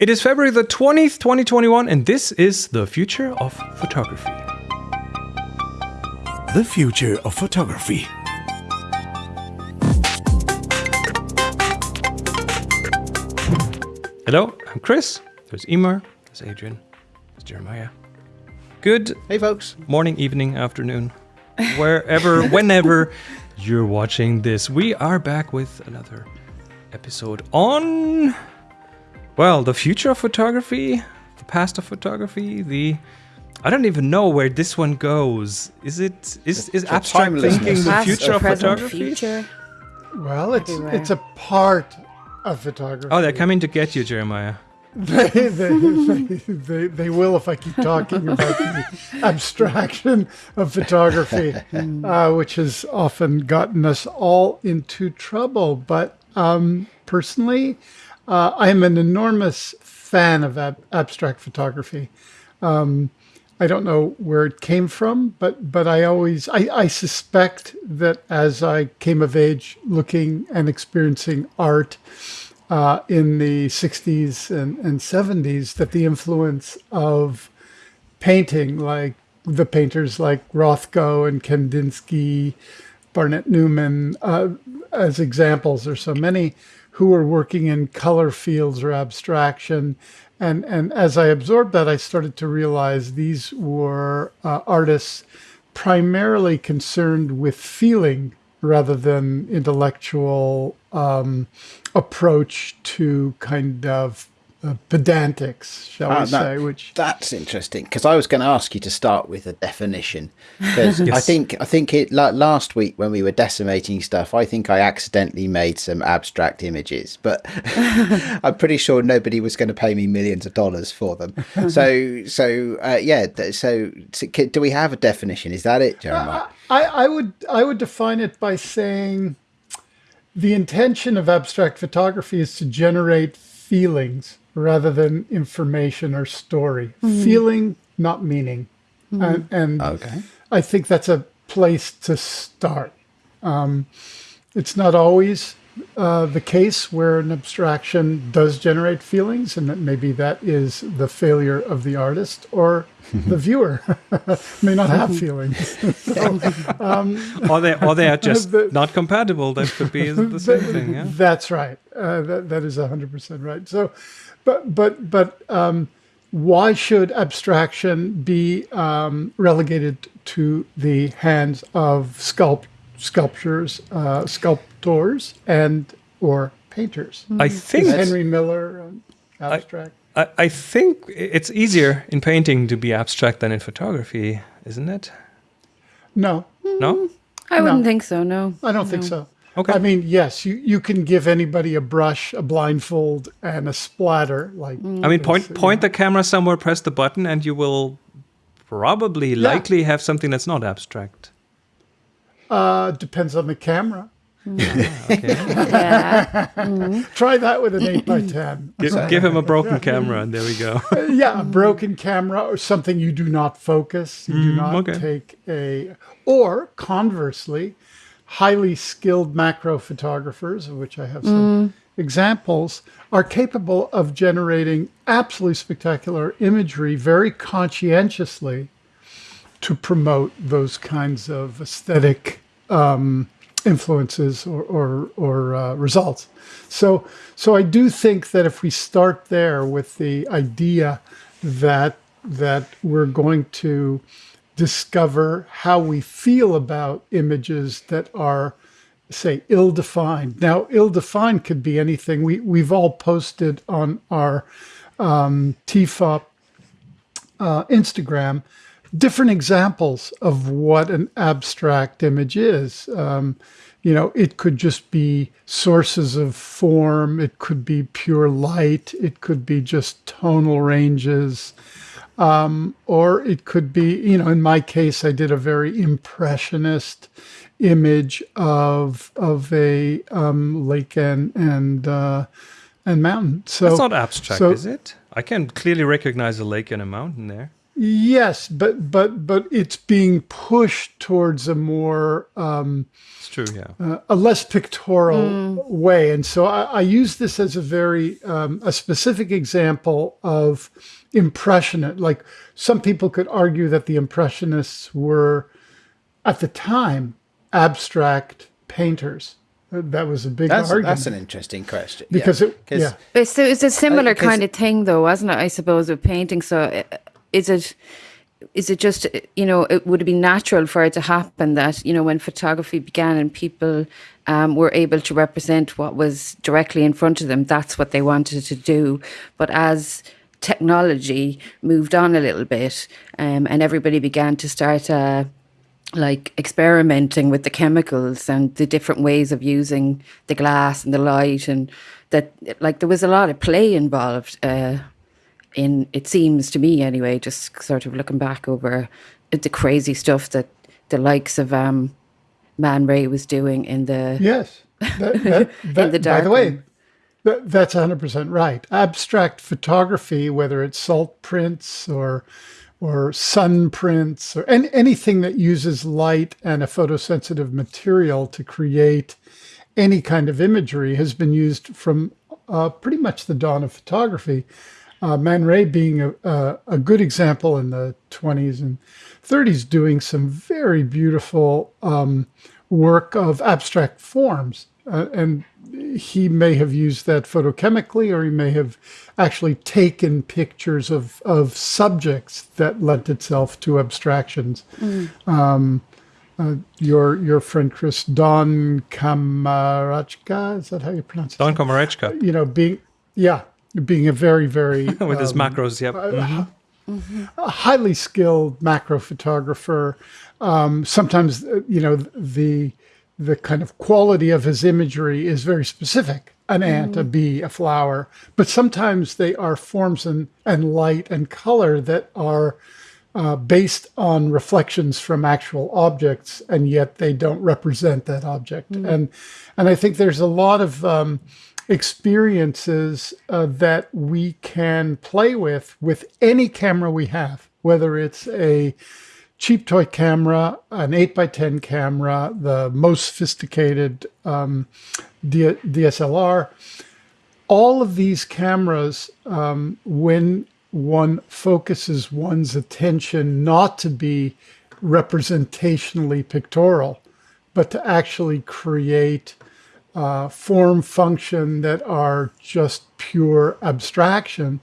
It is February the 20th, 2021, and this is the future of photography. The future of photography. Hello, I'm Chris. There's Emer. There's Adrian. There's Jeremiah. Good Hey, folks. morning, evening, afternoon, wherever, whenever you're watching this. We are back with another episode on, well, the future of photography, the past of photography, the. I don't even know where this one goes. Is it is is The abstract thinking the future of present, photography? future. Well, it's Everywhere. it's a part of photography. Oh, they're coming to get you, Jeremiah. they, they, they, they, they will if I keep talking about the abstraction of photography, uh, which has often gotten us all into trouble. But um, personally, uh, I am an enormous fan of ab- abstract photography. Um, I don't know where it came from, but but I always I, I suspect that as I came of age, looking and experiencing art uh, in the 60s and, and 70s that the influence of painting, like the painters like Rothko and Kandinsky, Barnett Newman, uh, as examples, there's so many who were working in color fields or abstraction. And, and as I absorbed that, I started to realize these were uh, artists primarily concerned with feeling rather than intellectual um, approach to kind of uh, pedantics, shall Ah, we no, say? Which That's interesting because I was going to ask you to start with a definition because I think I think it la- last week when we were decimating stuff, I think I accidentally made some abstract images, but I'm pretty sure nobody was going to pay me millions of dollars for them. So so uh, yeah, so, so do we have a definition? Is that it, Jeremiah? I, I would I would define it by saying the intention of abstract photography is to generate feelings rather than information or story. Feeling, not meaning, and, and Okay. I think that's a place to start. Um, it's not always uh, the case where an abstraction does generate feelings, and that maybe that is the failure of the artist or the viewer may not have feelings. So, Or they or they are just The- not compatible. That could be the same thing. Yeah. That's right. Uh, that that is hundred percent right. So, but but but um, why should abstraction be um, relegated to the hands of sculpt sculptures, uh, sculptors, and or painters? I Is think Henry Miller um, abstract? I, I think it's easier in painting to be abstract than in photography, isn't it? no, No. I wouldn't No. think so. No. I don't think so. Okay. I mean, yes, you, you can give anybody a brush, a blindfold, and a splatter. Like mm. I mean, point point the camera somewhere, press the button, and you will probably likely have something that's not abstract. uh, depends on the camera. Mm. Okay. Yeah. Mm. Try that with an 8 by 10 give, give him a broken camera, and there we go. Uh, yeah, a broken camera or something you do not focus. You do not okay. take a. Or conversely, highly skilled macro photographers, of which I have some examples, are capable of generating absolutely spectacular imagery very conscientiously to promote those kinds of aesthetic um, influences or or, or uh, results. So so I do think that if we start there with the idea that that we're going to discover how we feel about images that are say ill-defined. Now, ill-defined could be anything. We we've all posted on our um, TFOP uh, Instagram different examples of what an abstract image is. Um, you know, it could just be sources of form, it could be pure light, it could be just tonal ranges, um, or it could be, you know, in my case, I did a very impressionist image of of a um, lake and and uh, and mountain. So That's not abstract, so- is it? I can clearly recognize a lake and a mountain there. Yes, but but but it's being pushed towards a more um, It's true, yeah. uh, a less pictorial way, and so I, I use this as a very um, a specific example of impressionist. Like some people could argue that the impressionists were at the time abstract painters. Uh, That was a big That's argument that's an interesting question because yeah. it yeah. It's, it's a similar 'cause- kind of thing, though, wasn't it? I suppose with painting. So, uh, is it is it just you know it would it be natural for it to happen that you know when photography began and people um, were able to represent what was directly in front of them, that's what they wanted to do. But as technology moved on a little bit, um, and everybody began to start. Uh, like experimenting with the chemicals and the different ways of using the glass and the light and that like there was a lot of play involved uh, in it seems to me anyway just sort of looking back over the crazy stuff that the likes of um, Man Ray was doing in the Yes. That, that, that- the by the way, that, that's 100% right. Abstract photography, whether it's salt prints or or sun prints or any, anything that uses light and a photosensitive material to create any kind of imagery has been used from uh, pretty much the dawn of photography. Uh, Man Ray being a, a, a good example in the 20s and 30s, doing some very beautiful um, work of abstract forms. Uh, and he may have used that photochemically, or he may have actually taken pictures of, of subjects that lent itself to abstractions. Um, uh, your your friend Chris Don Kamarachka, is that how you pronounce it? Don Komarechka you know, being yeah, being a very very with his um, macros, yep. Mhm. a highly skilled macro photographer. Um, sometimes uh, you know the the kind of quality of his imagery is very specific. An ant, a bee, a flower, but sometimes they are forms and, and light and color that are uh, based on reflections from actual objects, and yet they don't represent that object. And and I think there's a lot of um, experiences uh, that we can play with with any camera we have, whether it's a cheap toy camera, an 8x10 camera, the most sophisticated um, D- DSLR. All of these cameras, um, when one focuses one's attention not to be representationally pictorial, but to actually create uh, form function that are just pure abstraction,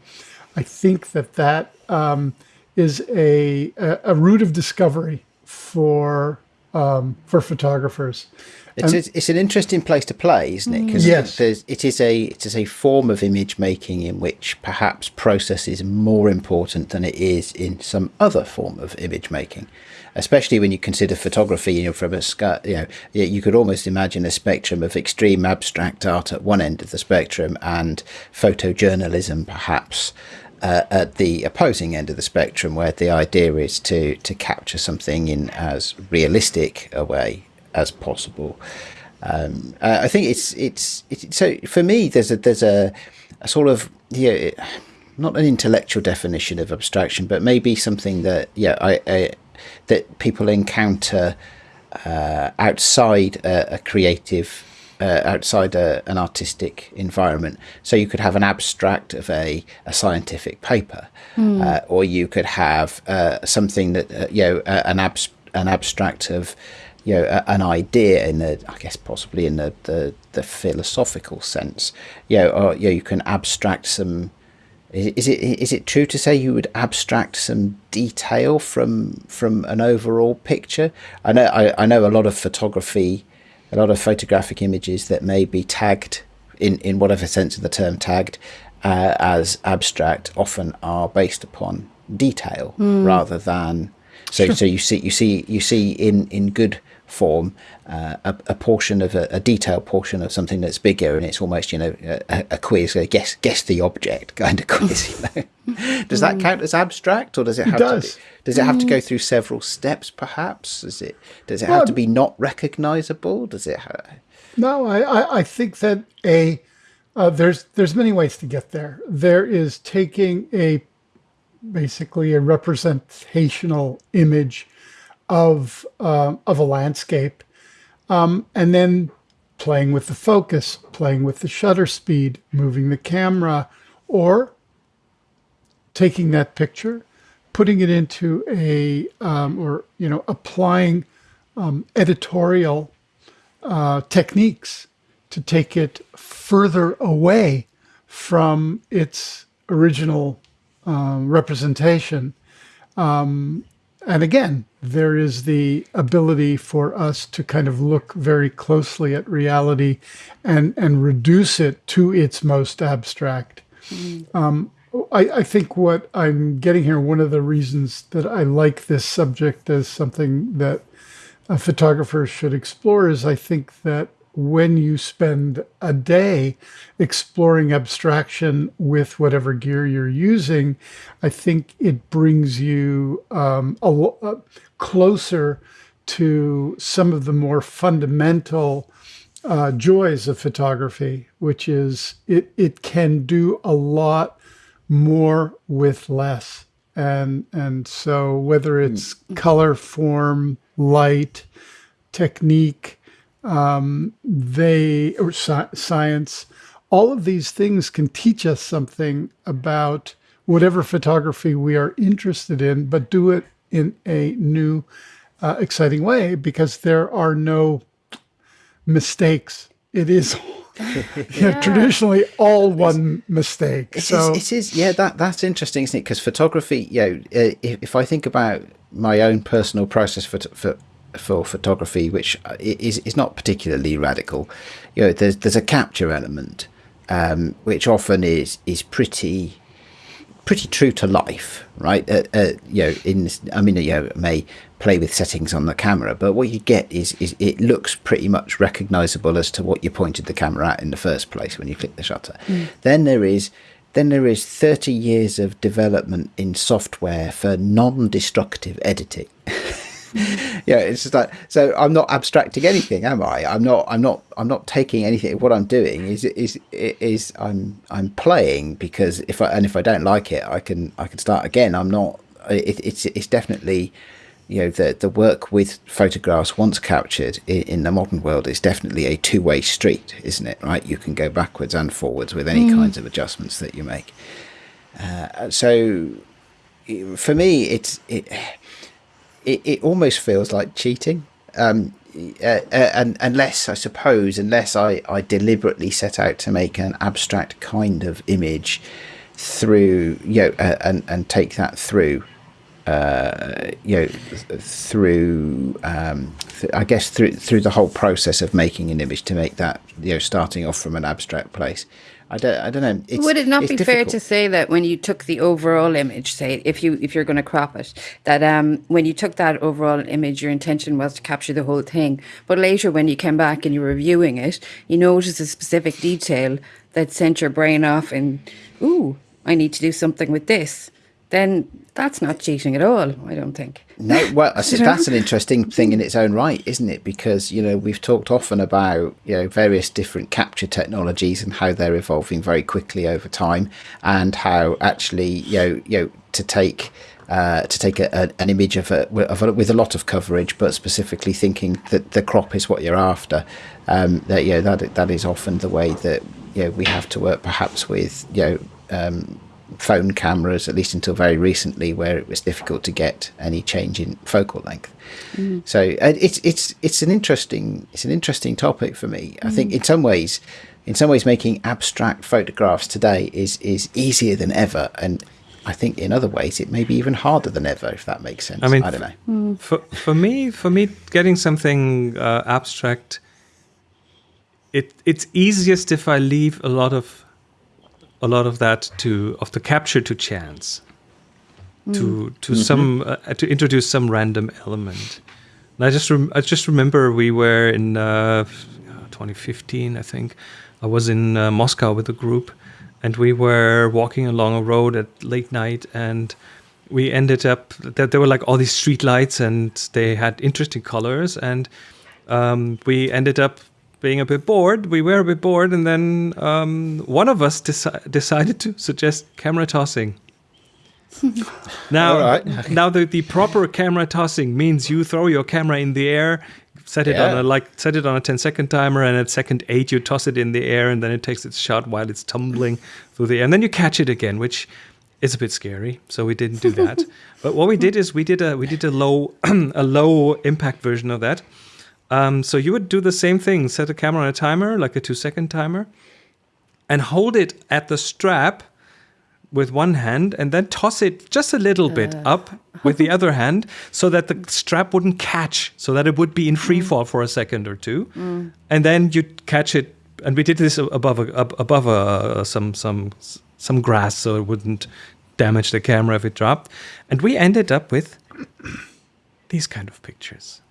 I think that that um, is a, a a route of discovery for um, for photographers. It's, it's, it's an interesting place to play, isn't it? Because Yes. it is a it is a form of image making in which perhaps process is more important than it is in some other form of image making. Especially when you consider photography, you know, from a you know, you you could almost imagine a spectrum of extreme abstract art at one end of the spectrum and photojournalism, perhaps uh, at the opposing end of the spectrum, where the idea is to to capture something in as realistic a way as possible. Um, uh, I think it's it's it's so for me. There's a there's a, a sort of yeah, not an intellectual definition of abstraction, but maybe something that yeah, I, I that people encounter uh, outside a, a creative, uh, outside a, an artistic environment. So you could have an abstract of a, a scientific paper, uh, or you could have uh, something that uh, you know uh, an abs- an abstract of you know a, an idea in the I guess possibly in the, the, the philosophical sense. You know, or you know, you can abstract some. Is is it is it true to say you would abstract some detail from from an overall picture? I know I, I know a lot of photography, a lot of photographic images that may be tagged in in whatever sense of the term tagged uh, as abstract often are based upon detail rather than so so you see you see you see in in good form uh, a, a portion of a, a detailed portion of something that's bigger and it's almost you know a, a quiz a guess guess the object kind of quiz you know. Does that count as abstract or does it have does. to be, does it have to go through several steps perhaps? Is it does it have to be not recognizable? Does it ha- No, I, I, I think that a uh, there's there's many ways to get there. There is taking a basically a representational image of uh, of a landscape, um, and then playing with the focus, playing with the shutter speed, moving the camera, or taking that picture, putting it into a um, or you know applying um, editorial uh, techniques to take it further away from its original um, representation. Um, and again, there is the ability for us to kind of look very closely at reality and, and reduce it to its most abstract. Mm. Um, I, I, think what I'm getting here, one of the reasons that I like this subject as something that a photographer should explore is I think that when you spend a day exploring abstraction with whatever gear you're using, I think it brings you um, a, a closer to some of the more fundamental uh, joys of photography, which is it, it can do a lot more with less. And, and so whether it's mm. color, form, light, technique, um, they or sci- science, all of these things can teach us something about whatever photography we are interested in, but do it in a new, uh, exciting way because there are no mistakes. It is yeah. traditionally all one mistake. It so is, it is, yeah, that that's interesting, isn't it? Because photography, you know, uh, if, if I think about my own personal process for for for photography, which is is not particularly radical. You know, there's there's a capture element, um, which often is is pretty pretty true to life, right? Uh, uh, you know, in I mean, you know, may play with settings on the camera, but what you get is is it looks pretty much recognizable as to what you pointed the camera at in the first place when you click the shutter. Mm. Then there is then there is 30 years of development in software for non-destructive editing. yeah, it's just like so. I'm not abstracting anything, am I? I'm not. I'm not. I'm not taking anything. What I'm doing is is is I'm I'm playing because if I and if I don't like it, I can I can start again. I'm not. It, it's it's definitely you know the the work with photographs once captured in, in, the modern world is definitely a two way street, isn't it? Right, you can go backwards and forwards with any mm. kinds of adjustments that you make. Uh, so for me, it's it it, it almost feels like cheating. Um, uh, uh, and unless I suppose, unless I, I deliberately set out to make an abstract kind of image through, you know, uh, and and take that through, uh, you know, through, um, th- I guess through through the whole process of making an image to make that, you know, starting off from an abstract place. I don't, I don't know. It's, Would it not be difficult. fair to say that when you took the overall image, say if you if you're going to crop it, that um, when you took that overall image, your intention was to capture the whole thing, but later when you came back and you were reviewing it, you noticed a specific detail that sent your brain off and, ooh, I need to do something with this then that's not cheating at all, I don't think. No, well, that's an interesting thing in its own right, isn't it? Because, you know, we've talked often about, you know, various different capture technologies and how they're evolving very quickly over time and how actually, you know, you know to take uh, to take a, a, an image of a, of a, with a lot of coverage, but specifically thinking that the crop is what you're after. Um, that you know that that is often the way that you know we have to work, perhaps with you know um, phone cameras, at least until very recently, where it was difficult to get any change in focal length. Mm. So it's it's it's an interesting it's an interesting topic for me. Mm. I think mm. in some ways, in some ways, making abstract photographs today is is easier than ever, and I think in other ways it may be even harder than ever, if that makes sense. I mean, I don't know. Mm. For for me, for me, getting something uh, abstract, it it's easiest if I leave a lot of a lot of that to of the capture to chance, mm. to to mm-hmm. some uh, to introduce some random element. And I just rem- I just remember we were in uh, 2015, I think. I was in uh, Moscow with a group, and we were walking along a road at late night, and we ended up that there were like all these street lights, and they had interesting colors, and um, we ended up being a bit bored. We were a bit bored, and then um, one of us deci- decided to suggest camera tossing. now, right. now the, the proper camera tossing means you throw your camera in the air, set it on a like set it on a 10 second timer, and at second eight you toss it in the air, and then it takes its shot while it's tumbling through the air, and then you catch it again, which is a bit scary. So we didn't do that. but what we did is we did a we did a low a low impact version of that. Um, so you would do the same thing: set a camera on a timer, like a two second timer, and hold it at the strap with one hand and then toss it just a little uh, bit up with the other hand so that the strap wouldn't catch so that it would be in free mm. fall for a second or two. Mm. And then you'd catch it and we did this above a, above a, uh, some some some grass so it wouldn't damage the camera if it dropped. And we ended up with these kind of pictures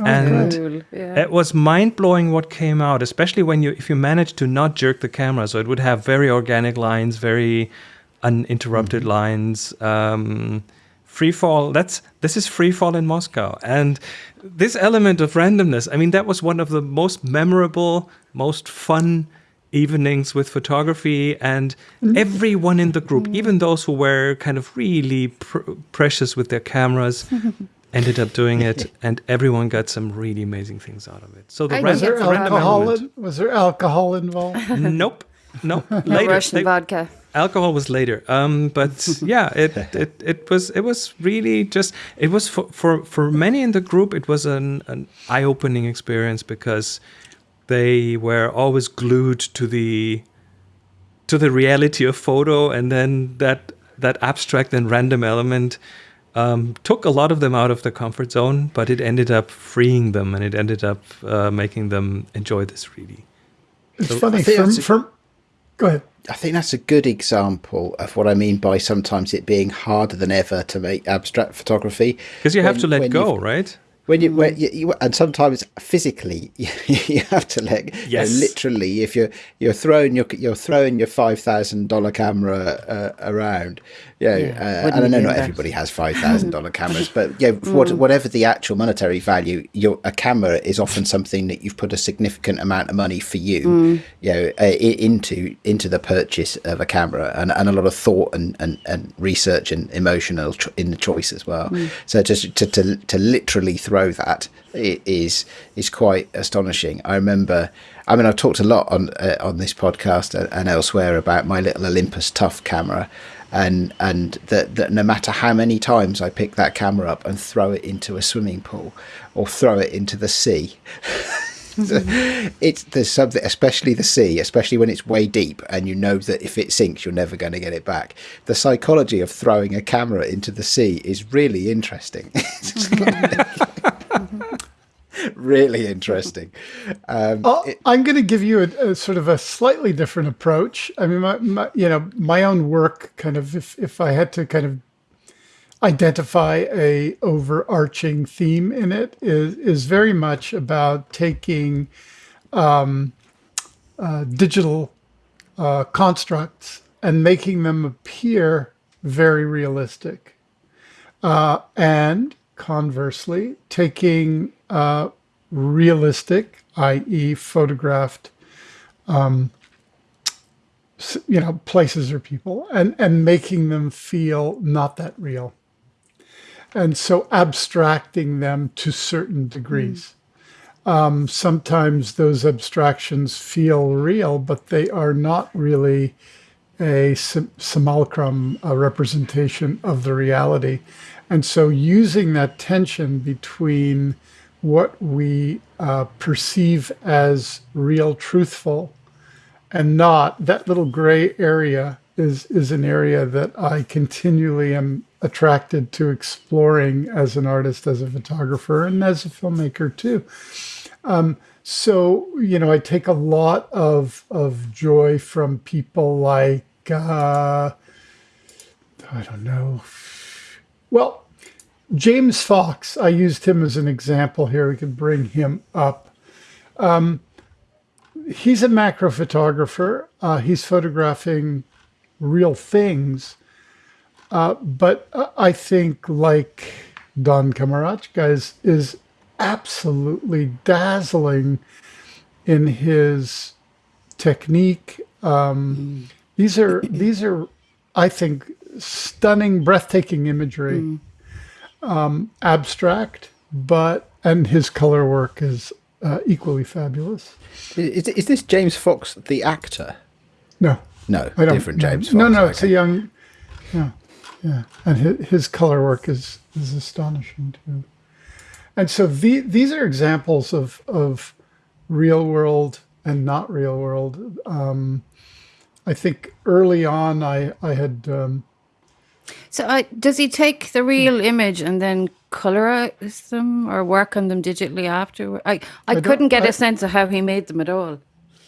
Oh, and Cool. Yeah. it was mind blowing what came out, especially when you if you managed to not jerk the camera, so it would have very organic lines, very uninterrupted mm-hmm. lines. Um, free fall. That's this is free fall in Moscow, and this element of randomness. I mean, that was one of the most memorable, most fun evenings with photography, and mm-hmm. everyone in the group, mm-hmm. even those who were kind of really pr- precious with their cameras. Ended up doing it, and everyone got some really amazing things out of it. So the ran- Was there random alcohol? element- In, was there alcohol involved? nope, nope. No Later, Russian They- vodka. alcohol was later. Um, but yeah, it, it it was it was really just it was for for for many in the group. It was an an eye opening experience because they were always glued to the to the reality of photo, and then that that abstract and random element. Um, took a lot of them out of their comfort zone, but it ended up freeing them, and it ended up uh, making them enjoy this really. It's I funny. From, a- from, go ahead. I think that's a good example of what I mean by sometimes it being harder than ever to make abstract photography. Because you have When- to let go, right? When you, when you, you and sometimes physically you have to let you know, literally if you're you're throwing your you're throwing your five thousand dollar camera uh, around yeah, Yeah, uh, and I know not everybody has five thousand dollar cameras but yeah what, whatever the actual monetary value your a camera is often something that you've put a significant amount of money for you you know uh, into into the purchase of a camera and, and a lot of thought and, and, and research and emotional in the choice as well. So just to, to to literally throw that i- is is quite astonishing i remember I mean, I've talked a lot on uh, on this podcast and, elsewhere about my little Olympus Tough camera, and and that that no matter how many times I pick that camera up and throw it into a swimming pool or throw it into the sea, it's there's something, especially the sea, especially when it's way deep and you know that if it sinks, you're never going to get it back. The psychology of throwing a camera into the sea is really interesting. really interesting. Um, I'll- I'm going to give you a, a sort of a slightly different approach. I mean, my, my, you know, my own work kind of, if, if I had to kind of identify a overarching theme in it, is is very much about taking um, uh, digital uh, constructs and making them appear very realistic, uh, and conversely, taking uh, realistic, i.e., photographed, um, you know, places or people, and and making them feel not that real, and so abstracting them to certain degrees. Um, sometimes those abstractions feel real, but they are not really a sim- simulacrum, a representation of the reality. And so using that tension between what we uh, perceive as real, truthful, and not, that little gray area is, is an area that I continually am attracted to exploring as an artist, as a photographer, and as a filmmaker too. So, you know, I take a lot of of joy from people like uh, I don't know. Well, James Fox, I used him as an example here. We could bring him up. Um, he's a macro photographer. Uh, he's photographing real things. Uh, but uh, I think, like Don Komarechka, is, is absolutely dazzling in his technique. Um, these are these are, I think, stunning, breathtaking imagery, um, abstract, but and his color work is uh, equally fabulous. Is, is this James Fox the actor? No, No, I don't. different no. James Fox. No, no, it's a young. Yeah, yeah, and his, his color work is is astonishing too. And so the, these are examples of of real world and not real world. Um, I think early on, I I had um, So uh, does he take the real image and then colorize them or work on them digitally after? I, I, don't- couldn't get a I- sense of how he made them at all.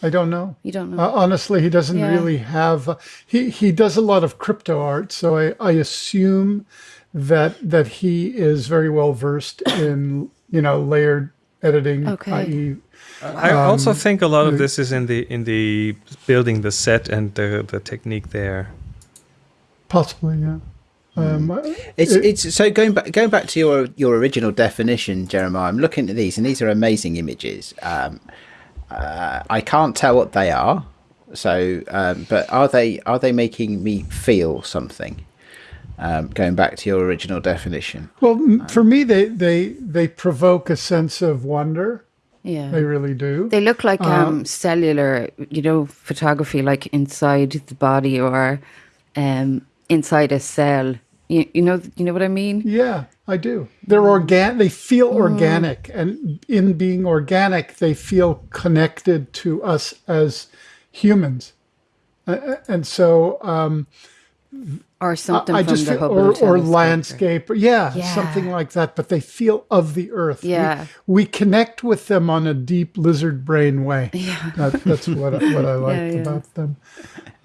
I don't know. You don't know. Uh, honestly, he doesn't Yeah. really have. Uh, he he does a lot of crypto art, so I, I assume that that he is very well versed in you know layered editing, Okay. i.e., I Um, also think a lot of this is in the in the building the set and the the technique there. possibly, yeah. Um, It's it- it's so going back going back to your your original definition, Jeremiah. I'm looking at these, and these are amazing images. Um, uh, I can't tell what they are. So, um, but are they are they making me feel something? Um, going back to your original definition. well, m- for me, they they they provoke a sense of wonder. yeah. They really do. They look like Uh, um, cellular, you know, photography, like inside the body or um, inside a cell. You, you know, you know what I mean? Yeah, I do. They're organic. They feel organic, and in being organic, they feel connected to us as humans. Uh, and so um, Or something I just the feel, or, or landscape, yeah, Yeah. something like that. But they feel of the earth. We- Yeah. we, connect with them on a deep lizard brain way. Yeah. That, that's what I, what I liked yeah. about them.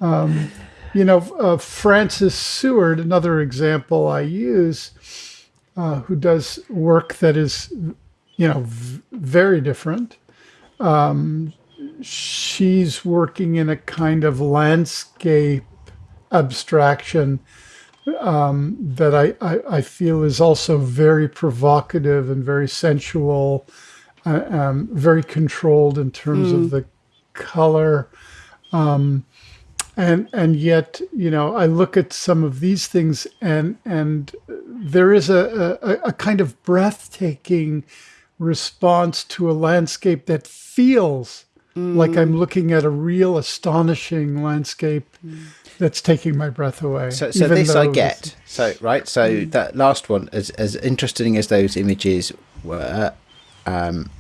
Um, you know, uh, Francis Seward, another example I use, uh, who does work that is, you know, v- very different. Um, she's working in a kind of landscape abstraction um, that I, I, I feel is also very provocative and very sensual, uh, um, very controlled in terms of the color. Um, and and yet, you know, I look at some of these things, and and there is a, a, a kind of breathtaking response to a landscape that feels like I'm mm. looking at a real astonishing landscape mm. that's taking my breath away. So, so this I get. So right. So mm. that last one, as as interesting as those images were, um,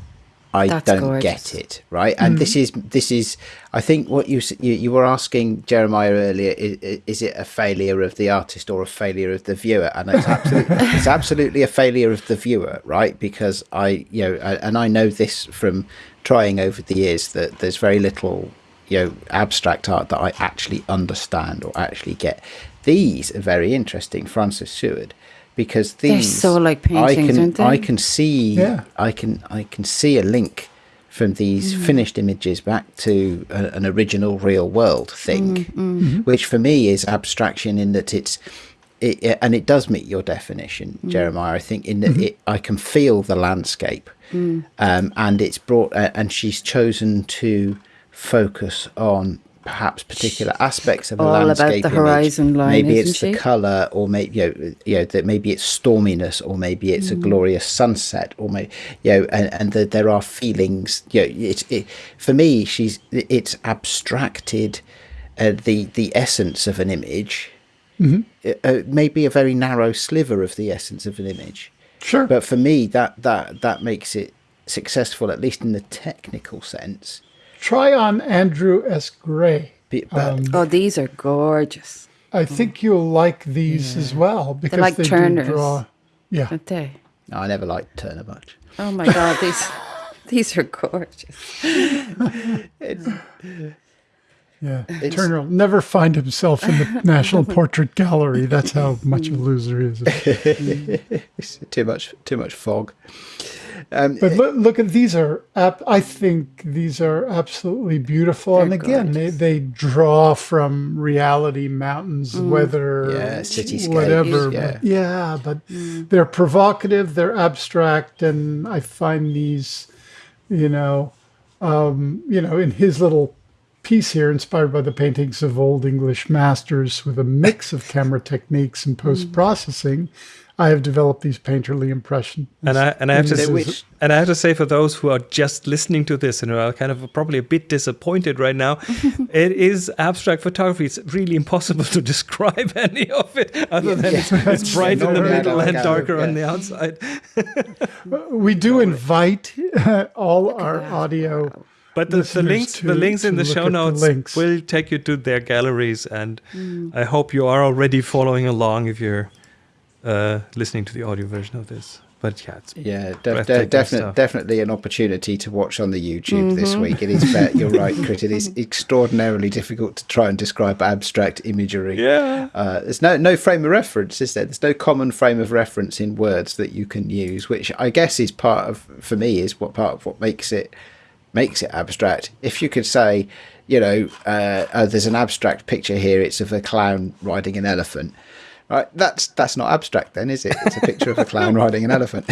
I That's don't gorgeous. get it. Right. And this mm. is this is. I think what you you, you were asking Jeremiah earlier is, is it a failure of the artist or a failure of the viewer? And it's absolutely it's absolutely a failure of the viewer, right? Because I you know I- and I know this from trying over the years that there's very little you know abstract art that I actually understand or actually get. These are very interesting, Francis Seward, because these They're these so like I paintings, can aren't they? I can see Yeah. I can I can see a link from these Mm. finished images back to a, an original real world thing, Mm, which for me is abstraction in that it's. It, it- and it does meet your definition, Mm. Jeremiah. I think in that it, I can feel the landscape, Mm. um, and it's brought. Uh, and she's chosen to focus on perhaps particular aspects of a All about landscape. the image. horizon line, Maybe it's the she? color, or maybe you know, you know that maybe it's storminess, or maybe it's a glorious sunset, or maybe you know, and and that there are feelings. You know, it's it, for me. She's it's abstracted uh, the the essence of an image. Uh, uh, maybe a very narrow sliver of the essence of an image. Sure. But for me, that that that makes it successful, at least in the technical sense. Try on Andrew S. Gray. Be- But um, Oh, these are gorgeous, I think you'll like these as well because like they Turners. do draw. Yeah, aren't they? I never liked Turner much. Oh my God, these these are gorgeous. yeah. Turner will never find himself in the National Portrait Gallery. That's how much a loser he is. Too much too much fog. Um, But look, look at these are. I think these are absolutely beautiful. and again, they, they draw from reality, mountains, weather, Yeah, whatever. yeah. But yeah, but they're provocative. They're abstract, and I find these, you know, um, you know, in his little piece here, inspired by the paintings of Old English masters with a mix of camera techniques and post processing, I have developed these painterly impressions. And I and I have to They s- wish- and I have to say for those who are just listening to this and are kind of probably a bit disappointed right now, it is abstract photography. It's really impossible to describe any of it other than it's, it's bright in the middle no, and yeah, darker on the outside. We do invite uh, all our audio. But the, the listeners links, to- the links in the look show at the notes links. will take you to their galleries, and I hope you are already following along if you're uh, listening to the audio version of this. But yeah, it's Yeah, de- de- definitely, definitely an opportunity to watch on the YouTube this week. It is, fair, you're right, Crit. It is extraordinarily difficult to try and describe abstract imagery. yeah. Uh, there's no no frame of reference, is there? There's no common frame of reference in words that you can use, which I guess is part of, for me, is what part of what makes it makes it abstract. If you could say, you know, uh, uh, there's an abstract picture here. It's of a clown riding an elephant. Right, that's that's not abstract then, is it? It's a picture of a clown riding an elephant.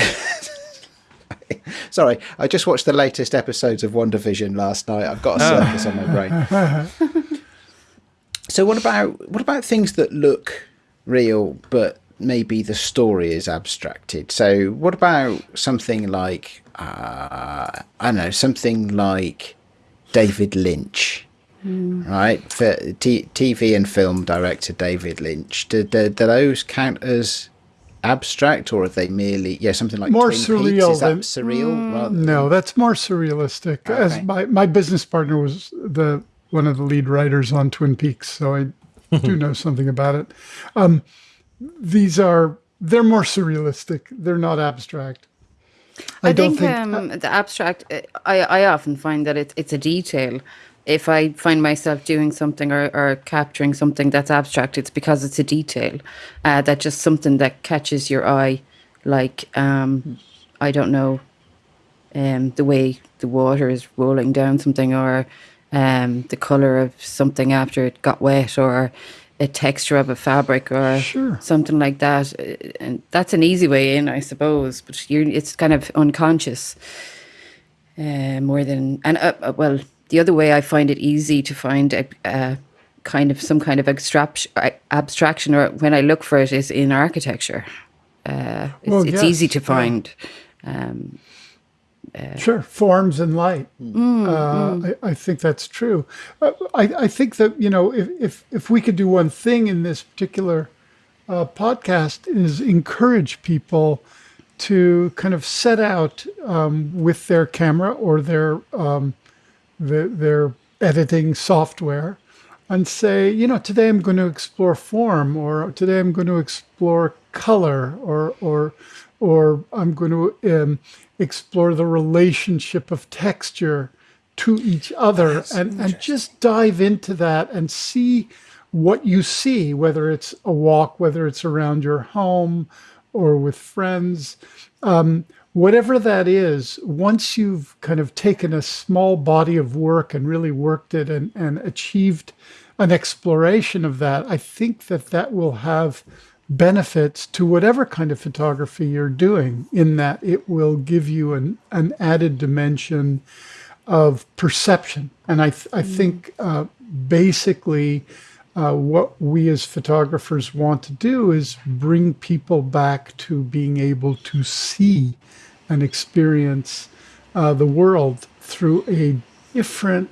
Sorry, I just watched the latest episodes of WandaVision last night. I've got a circus on my brain. So what about what about things that look real but maybe the story is abstracted? So what about something like uh, I don't know something like David Lynch, right? For t- TV and film director David Lynch. Do, do, do those count as abstract or are they merely yeah something like More Twin surreal Peaks? Is that than- surreal? rather than- No, that's more surrealistic. As my, my business partner was the one of the lead writers on Twin Peaks, so I do know something about it. Um, these are they're more surrealistic. They're not abstract. I, don't think, um, the abstract. uh, I I often find that it's it's a detail. If I find myself doing something or, or capturing something that's abstract, it's because it's a detail. Uh, that's just something that catches your eye, like um, I don't know, um, the way the water is rolling down something, or um, the color of something after it got wet, or a texture of a fabric, or Sure. something like that. And that's an easy way in, I suppose. But it's kind of unconscious uh, more than and uh, uh, well, the other way I find it easy to find a, a kind of some kind of abstraction, abstraction, or when I look for it is in architecture. Uh, it's, Well, it's yes, easy to yeah. find. Um, Sure, forms and light. uh, I, I think that's true. Uh, I, I think that you know if, if if we could do one thing in this particular uh, podcast is encourage people to kind of set out um, with their camera or their um, the, their editing software and say, you know, today I'm going to explore form, or today I'm going to explore color, or or or I'm going to um, explore the relationship of texture to each other, and and just dive into that and see what you see, whether it's a walk, whether it's around your home, or with friends whatever that is, once you've kind of taken a small body of work and really worked it and, and achieved an exploration of that, I think that that will have benefits to whatever kind of photography you're doing, in that it will give you an, an added dimension of perception. And I, th- I think uh, basically uh, what we as photographers want to do is bring people back to being able to see and experience uh, the world through a different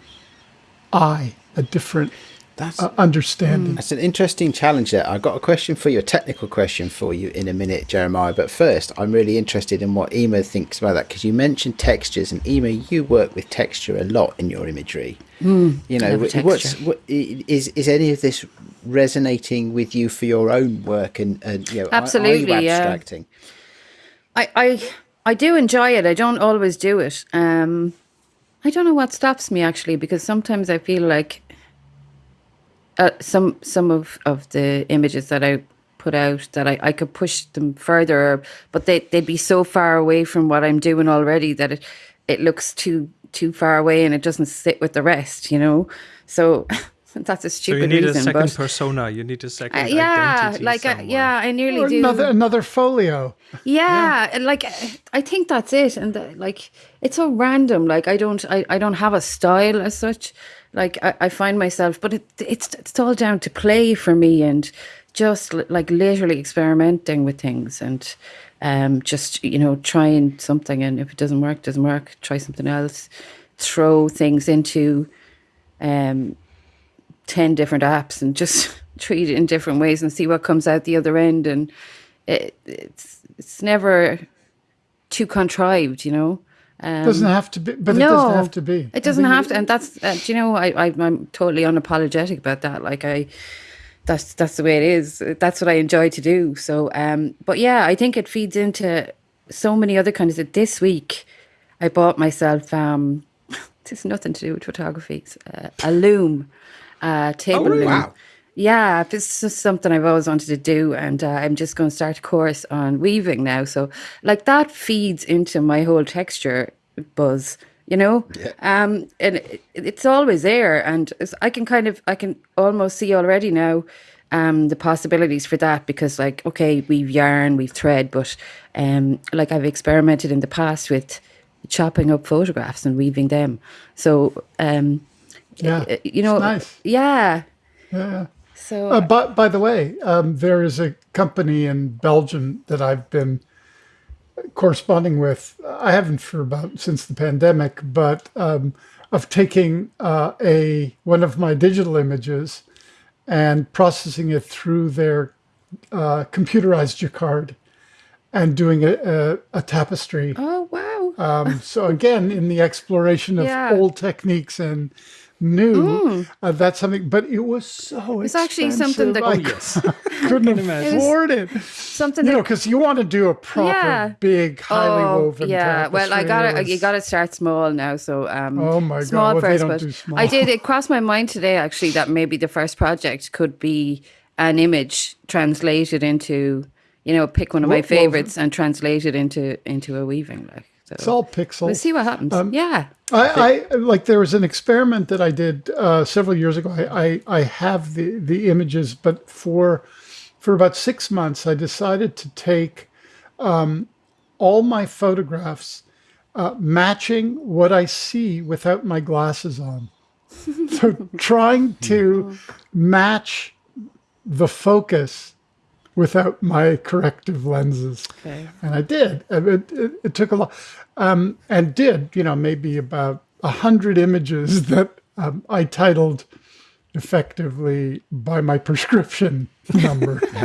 eye, a different That's uh, understanding. That's an interesting challenge there. I've got a question for you, a technical question for you in a minute, Jeremiah. But first, I'm really interested in what Ema thinks about that because you mentioned textures, and Ema, you work with texture a lot in your imagery. you know, love wh- what's texture. what, i- is is any of this resonating with you for your own work? And, and you know, are- are, Absolutely, you yeah. I, I I do enjoy it. I don't always do it. Um, I don't know what stops me actually, because sometimes I feel like uh, some some of, of the images that I put out that I, I could push them further, but they they'd be so far away from what I'm doing already that it it looks too too far away and it doesn't sit with the rest, you know. So that's a stupid So stupid you need reason. a second but persona. You need a second uh, yeah, identity. like uh, yeah, I nearly Or do. another another folio. yeah, and like I think that's it, and uh, like it's so random. Like I don't, I, I don't have a style as such. Like I, I find myself, but it, it's it's all down to play for me and just like literally experimenting with things and um just you know trying something and if it doesn't work, doesn't work. Try something else. Throw things into um 10 different apps and just treat it in different ways and see what comes out the other end and it, it's it's never too contrived you know um, Doesn't have to be, but no, it doesn't have to be. It doesn't have to, and that's uh, do you know I, I I'm totally unapologetic about that. Like I, that's that's the way it is. That's what I enjoy to do. So, um, but yeah, I think it feeds into so many other kinds of. This week, I bought myself um, this has nothing to do with photography. it's, Uh, a loom, uh, table loom. Wow. Yeah, this is something I've always wanted to do, and uh, I'm just going to start a course on weaving now. So, like that feeds into my whole texture buzz, you know. Um, and it, it's always there, and I can kind of, I can almost see already now, um, the possibilities for that because, like, okay, we've yarn, we've thread, but um, like I've experimented in the past with chopping up photographs and weaving them. So, um, Yeah, uh, you know, nice. yeah. Yeah. So Uh, but by the way, um, there is a company in Belgium that I've been corresponding with. I haven't for about since the pandemic, but um, of taking uh, a one of my digital images and processing it through their uh, computerized jacquard and doing a, a, a tapestry. Oh wow! Um, so again, in the exploration of Yeah. old techniques and new, uh, that's something. But it was so. It's actually something that- I Oh, yes. couldn't afford it. Something You know, because you want to do a proper, Yeah. big, highly oh woven. yeah. Well, I got It to You got to start small now. So um, Oh my God, small well, they first. but small. I did. It crossed my mind today actually that maybe the first project could be an image translated into. You know, pick one of my Wo- woven. favorites and translate it into into a weaving. Like so. It's all pixels. We'll see what happens. Um, yeah. I, I like there was an experiment that I did uh, several years ago. I, I, I have the, the images, but for for about six months, I decided to take um, all my photographs uh, matching what I see without my glasses on. so trying to match the focus without my corrective lenses Okay. and I did. It, it, it took a lot, um, and did you know maybe about a hundred images that um, I titled effectively by my prescription number. I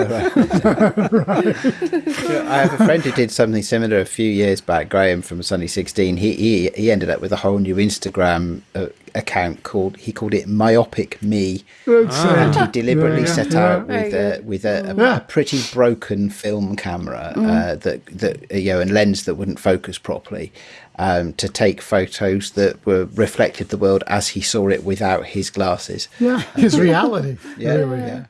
have a friend who did something similar a few years back, Graham from Sunny 16. He, he, he ended up with a whole new Instagram uh, account called, he called it Myopic Me. It's, uh, and he deliberately yeah, set yeah. out with a, with a, a, Yeah. a pretty broken film camera uh, that that you know and lens that wouldn't focus properly um, to take photos that were reflected the world as he saw it without his glasses. yeah, his reality. Yeah, really. yeah.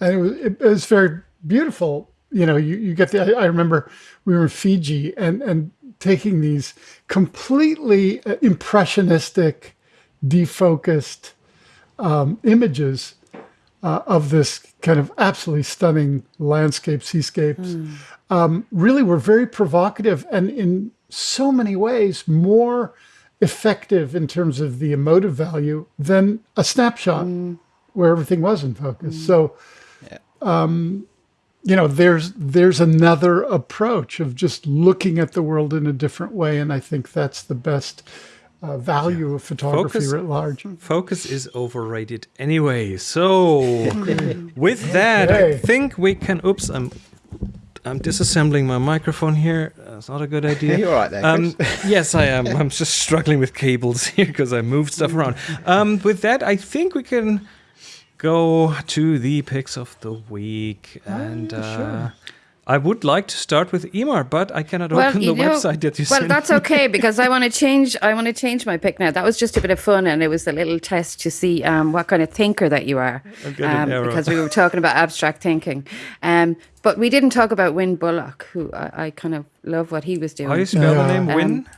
And it was it, was very beautiful. You know, you, you get the. I, I remember we were in Fiji and and taking these completely uh, impressionistic, defocused um, images uh, of this kind of absolutely stunning landscape, seascapes. Um, really, were very provocative and in so many ways more effective in terms of the emotive value than a snapshot where everything was in focus. So, um, you know, there's there's another approach of just looking at the world in a different way, and I think that's the best uh, value of photography Focus- writ large. Focus is overrated anyway. So, with that, I think we can. Oops, I'm I'm disassembling my microphone here. That's not a good idea. You're all right there, Um, yes, I am. I'm just struggling with cables here because I moved stuff around. Um, with that, I think we can go to the picks of the week, and uh, I would like to start with Emar, but I cannot open the know- website that you well, sent. that's okay because I want to change. I want to change my pick now. That was just a bit of fun, and it was a little test to see um, what kind of thinker that you are. Um, because we were talking about abstract thinking, um, but we didn't talk about Wynn Bullock, who I, I kind of love what he was doing. How do you spell the name? Um, Wynn.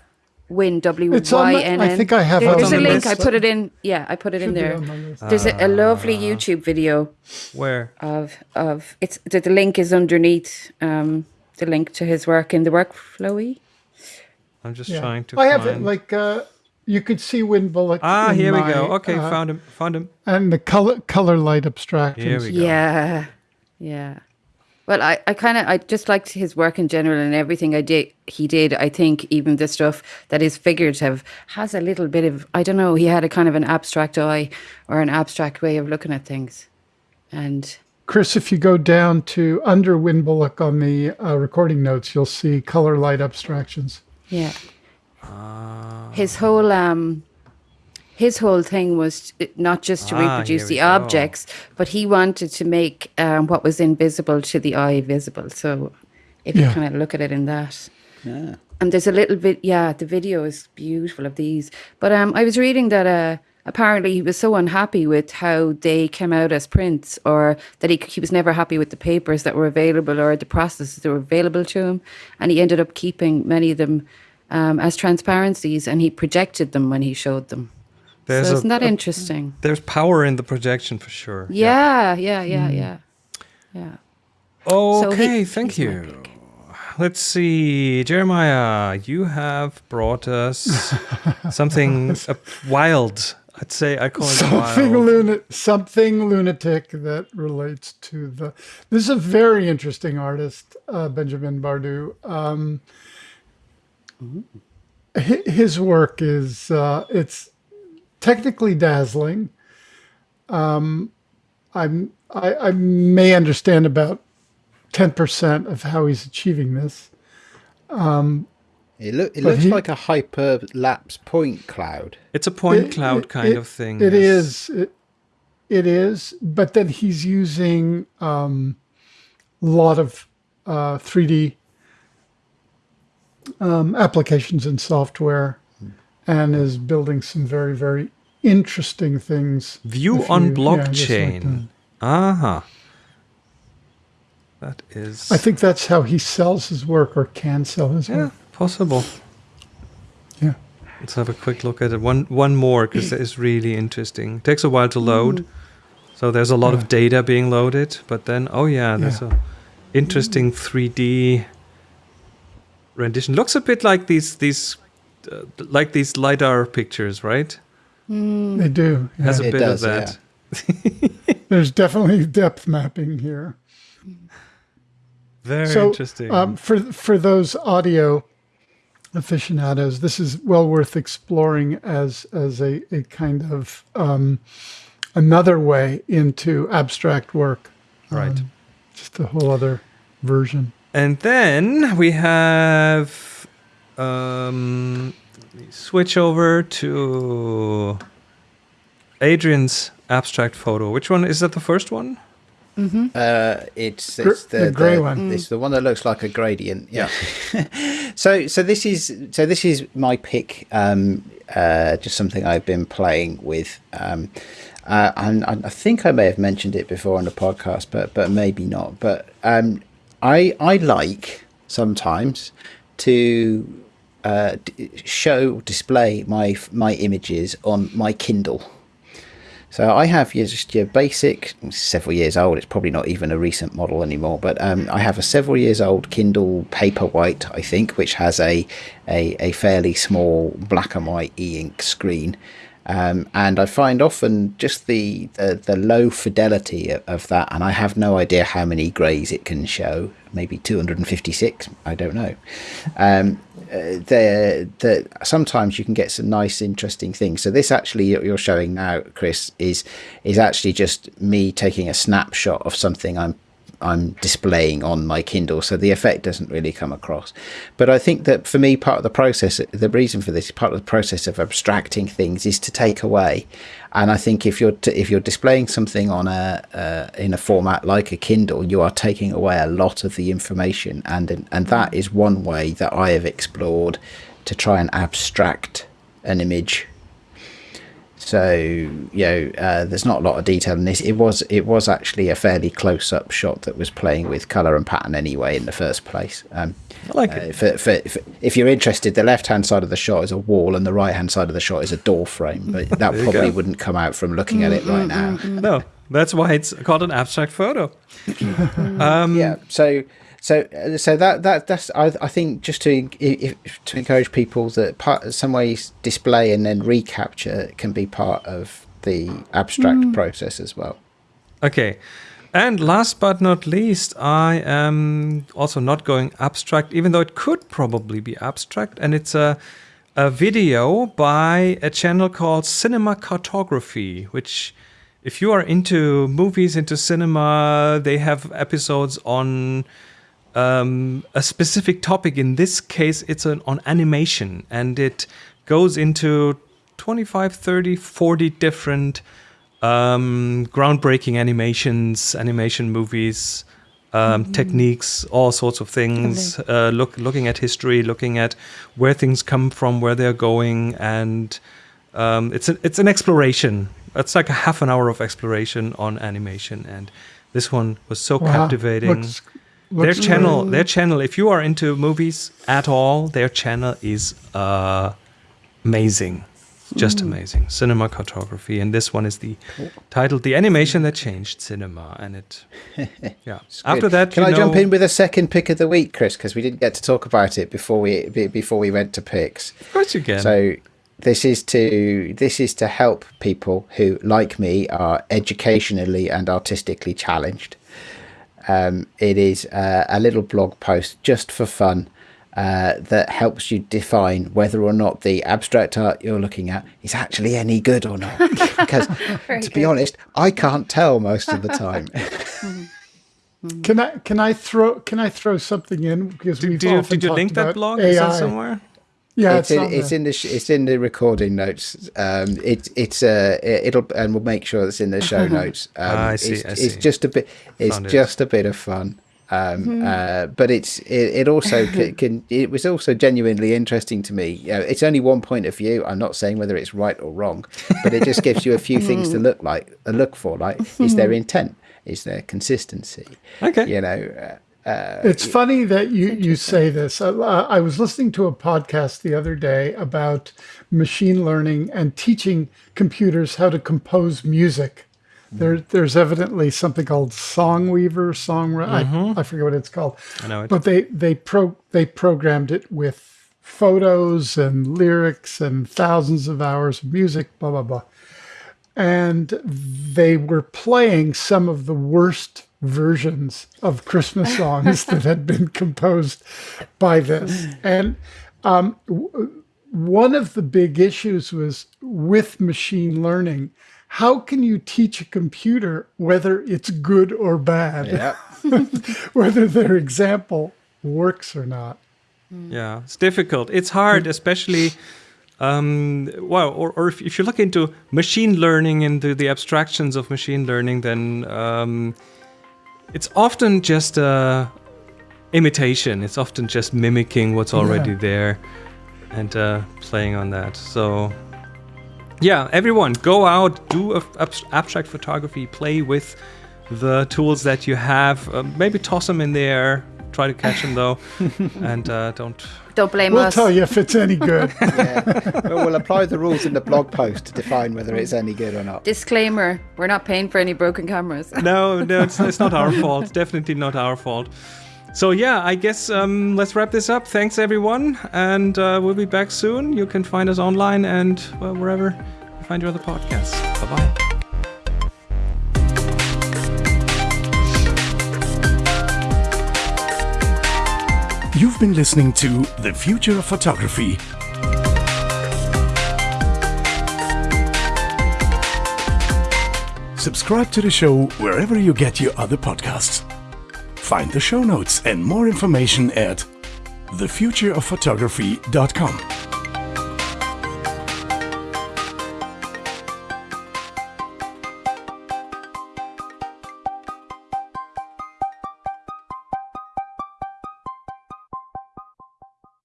Win W It's on Y my- N I N. think I have There- There's a link. I put it in. Yeah, I put it in Should be there. on the list. There's a, a lovely Ah. YouTube video Where? of of it's the, the link is underneath um, the link to his work in the workflowy. I'm just Yeah. trying to I find. have it like uh, you could see Wynn Bullock. ah, in here we go. Okay, uh, found him. Found him. and the color color light abstractions. Here we go. Yeah, yeah. Well, I, I kind of I just liked his work in general and everything I did he did. I think even the stuff that is figurative has a little bit of I don't know. He had a kind of an abstract eye or an abstract way of looking at things, and Chris, if you go down to under Wynn Bullock on the uh, recording notes, you'll see color light abstractions. Yeah. his whole um his whole thing was not just to Ah, reproduce the go. objects, but he wanted to make um, what was invisible to the eye visible. So if you kind of look at it in that. Yeah. And there's a little bit, yeah, the video is beautiful of these. But um, I was reading that uh, apparently he was so unhappy with how they came out as prints, or that he, he was never happy with the papers that were available or the processes that were available to him. And he ended up keeping many of them um, as transparencies and he projected them when he showed them. There's so isn't that a- interesting? There's power in the projection for sure. Yeah, yeah, yeah, yeah. Yeah. So he- Okay, thank you. Let's see, Jeremiah, you have brought us something wild. I'd say I call it Something wild. luna- something lunatic that relates to the. This is a very interesting artist, uh, Benjamin Bardou. Um, his work is uh, it's technically dazzling. Um, I'm I, I may understand about ten percent of how he's achieving this. It, look, it looks he- like a hyperlapse point cloud. It's a point It- cloud it- kind it- of thing. It yes. is. It, it is. But then he's using um, a lot of uh, 3D um, applications and software and is building some very, very interesting things. View on you- yeah, just like blockchain. Aha. Uh-huh. That is. I think that's how he sells his work or can sell his Yeah, work. possible. Yeah. Let's have a quick look at it. One, one more because it's really interesting. takes a while to mm-hmm. load, so there's a lot of data being loaded. But then, oh yeah, there's Yeah. a interesting mm. 3D rendition. Looks a bit like these these uh, like these lidar pictures, right? They do. yeah. Has a It bit does, of that. There's definitely depth mapping here. Very so, interesting. Um, for for those audio aficionados, this is well worth exploring as as a, a kind of um, another way into abstract work. right. um, Just a whole other version. And then we have um, switch over to Adrian's abstract photo. Which one is that? The first one? Uh, it's, Gr- it's the, the grey one. It's the one that looks like a gradient. Yeah. so so this is so this is my pick. Um, uh, just something I've been playing with. Um, uh, and, and I think I may have mentioned it before on the podcast, but but maybe not. But um, I I like sometimes to uh, show display my my images on my Kindle. So I have just your basic, several years old. It's probably not even a recent model anymore, but um, I have a several years old Kindle Paperwhite, I think, which has a a, a fairly small black and white e-ink screen. Um, and I find often just the, the, the low fidelity of, of that, and I have no idea how many greys it can show. Maybe 256, I don't know. Um, uh, the the sometimes you can get some nice interesting things so this actually you're you're showing now chris is is actually just me taking a snapshot of something i'm i'm displaying on my kindle so the effect doesn't really come across. But i think that for me part of the process the reason for this part of the process of abstracting things is to take away. And i think if you're if you're displaying something on a uh, in a format like a kindle you are taking away a lot of the information. And and that is one way that i have explored to try and abstract an image So you know, uh, there's not a lot of detail in this. It was it was actually a fairly close up shot that was playing with color and pattern anyway in the first place. Um, I like uh, it. for, for, for, if you're interested, the left hand side of the shot is a wall, and the right hand side of the shot is a door frame. But that probably go. wouldn't come out from looking at it right now. No, that's why it's called an abstract photo. um, yeah so so uh, so that that that's I, I think just to if, to encourage people that part some ways display and then recapture can be part of the abstract process as well Okay. And last but not least, I am also not going abstract, even though it could probably be abstract. And it's a, a video by a channel called Cinema Cartography, which, if you are into movies, into cinema, they have episodes on um, a specific topic. In this case, it's an, on animation, and it goes into 25, 30, 40 different um, groundbreaking animations, animation movies, um, techniques, all sorts of things. Uh, look, looking at history, looking at where things come from, where they're going, and um, it's a, it's an exploration. It's like a half an hour of exploration on animation, and this one was so Wow. captivating Looks- their channel great. their channel if you are into movies at all their channel is uh amazing. Just amazing. Cinema cartography and this one is the titled the animation that changed cinema and it yeah. After Good. that can i jump in with a second pick of the week chris? Because we didn't get to talk about it before we before we went to picks. Of course you can. So this is to this is to help people who, like me, are educationally and artistically challenged. Um, it is uh, a little blog post just for fun uh, that helps you define whether or not the abstract art you're looking at is actually any good or not. because, to be honest, I can't tell most of the time. Can I can I throw can I throw something in because we've did you, often did you link that blog AI. is that somewhere Yeah, it's it's, in, it's in the sh- it's in the recording notes. Um, it, it's uh, it'll and we'll make sure it's in the show notes. Um, Ah, I see, It's, I it's just a bit. It's Found it. just a bit of fun. Um, uh, but it's it, it also can, can it was also genuinely interesting to me. You know, it's only one point of view. I'm not saying whether it's right or wrong, but it just gives you a few things to look like uh, look for. Like, is there intent? Is there consistency? okay You know. Uh, It's funny that you, you say this. Uh, I was listening to a podcast the other day about machine learning and teaching computers how to compose music. There, there's evidently something called Songweaver, Song. I, I forget what it's called. I know it. But they they pro they programmed it with photos and lyrics and thousands of hours of music. Blah blah blah and they were playing some of the worst versions of Christmas songs that had been composed by this. And um, w- one of the big issues was with machine learning. How can you teach a computer whether it's good or bad, yeah. whether their example works or not? Yeah, it's difficult. It's hard, especially. Um, well, or, or if, if you look into machine learning, into the abstractions of machine learning, then um, it's often just a imitation. It's often just mimicking what's already Yeah. there and uh, playing on that. So, yeah, everyone, go out, do abstract photography, play with the tools that you have. Uh, maybe toss them in the air. Try to catch them though, and uh, don't Don't blame We'll us. tell you if it's any good. yeah. Well, we'll apply the rules in the blog post to define whether it's any good or not. Disclaimer: We're not paying for any broken cameras. no, no, it's, it's not our fault. Definitely not our fault. So yeah, I guess um, let's wrap this up. Thanks everyone, and uh, we'll be back soon. You can find us online and well, wherever you find your other podcasts. Bye bye. Been listening to The Future of Photography. Subscribe to the show wherever you get your other podcasts. Find the show notes and more information at thefutureofphotography.com.